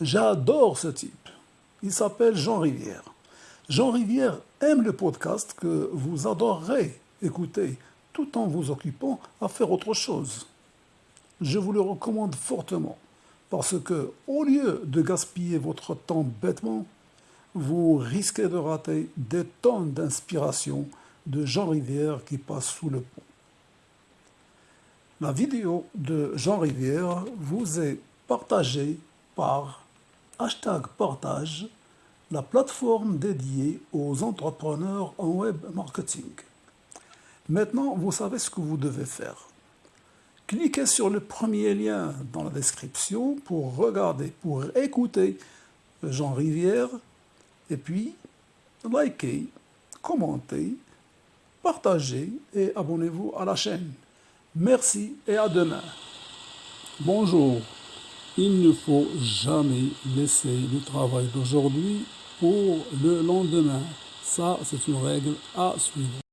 J'adore ce type. Il s'appelle Jean Rivière. Jean Rivière aime le podcast que vous adorerez écouter tout en vous occupant à faire autre chose. Je vous le recommande fortement parce que, au lieu de gaspiller votre temps bêtement, vous risquez de rater des tonnes d'inspiration de Jean Rivière qui passe sous le pont. La vidéo de Jean Rivière vous est partagée par hashtag partage, la plateforme dédiée aux entrepreneurs en web marketing. Maintenant, vous savez ce que vous devez faire. Cliquez sur le premier lien dans la description pour regarder, pour écouter Jean Rivière, et puis likez, commentez, partagez et abonnez-vous à la chaîne. Merci et à demain. Bonjour. Il ne faut jamais laisser le travail d'aujourd'hui pour le lendemain. Ça, c'est une règle à suivre.